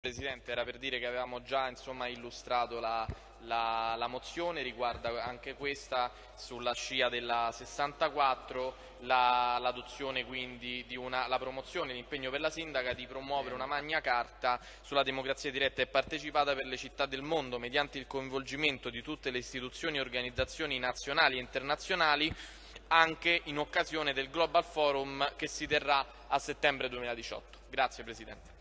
Presidente, era per dire che avevamo già insomma, illustrato la, la, la, mozione, riguarda anche questa sulla scia della 64, l'adozione la, quindi di una, la promozione, l'impegno per la sindaca di promuovere una magna carta sulla democrazia diretta e partecipata per le città del mondo mediante il coinvolgimento di tutte le istituzioni e organizzazioni nazionali e internazionali anche in occasione del Global Forum che si terrà a settembre 2018. Grazie Presidente.